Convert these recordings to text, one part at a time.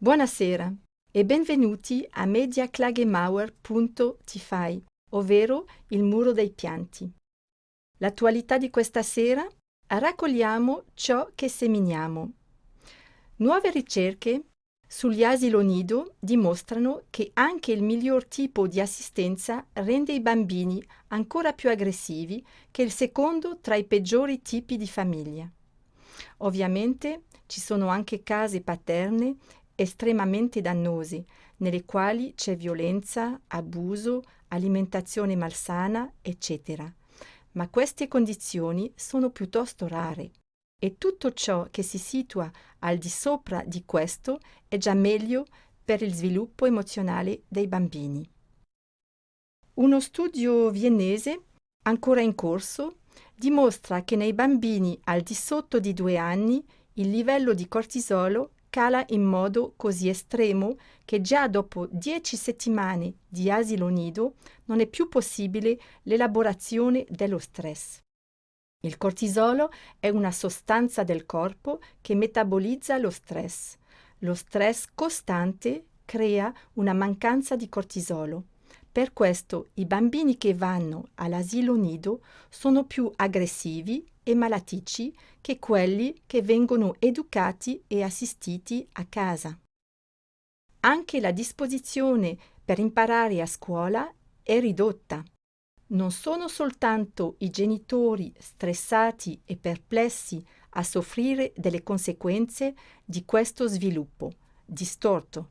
Buonasera e benvenuti a mediaklagemauer.tify, ovvero il muro dei pianti. L'attualità di questa sera raccogliamo ciò che seminiamo. Nuove ricerche sugli asilo nido dimostrano che anche il miglior tipo di assistenza rende i bambini ancora più aggressivi che il secondo tra i peggiori tipi di famiglia. Ovviamente ci sono anche case paterne estremamente dannosi, nelle quali c'è violenza, abuso, alimentazione malsana, eccetera. Ma queste condizioni sono piuttosto rare e tutto ciò che si situa al di sopra di questo è già meglio per il sviluppo emozionale dei bambini. Uno studio viennese, ancora in corso, dimostra che nei bambini al di sotto di due anni il livello di cortisolo cala in modo così estremo che già dopo dieci settimane di asilo nido non è più possibile l'elaborazione dello stress. Il cortisolo è una sostanza del corpo che metabolizza lo stress. Lo stress costante crea una mancanza di cortisolo. Per questo i bambini che vanno all'asilo nido sono più aggressivi e malaticci che quelli che vengono educati e assistiti a casa. Anche la disposizione per imparare a scuola è ridotta. Non sono soltanto i genitori stressati e perplessi a soffrire delle conseguenze di questo sviluppo distorto,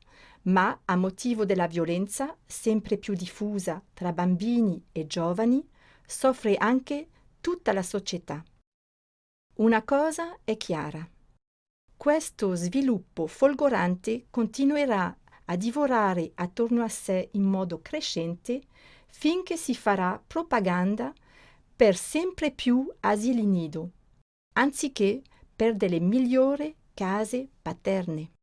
ma a motivo della violenza sempre più diffusa tra bambini e giovani, soffre anche tutta la società. Una cosa è chiara. Questo sviluppo folgorante continuerà a divorare attorno a sé in modo crescente finché si farà propaganda per sempre più asili nido, anziché per delle migliori case paterne.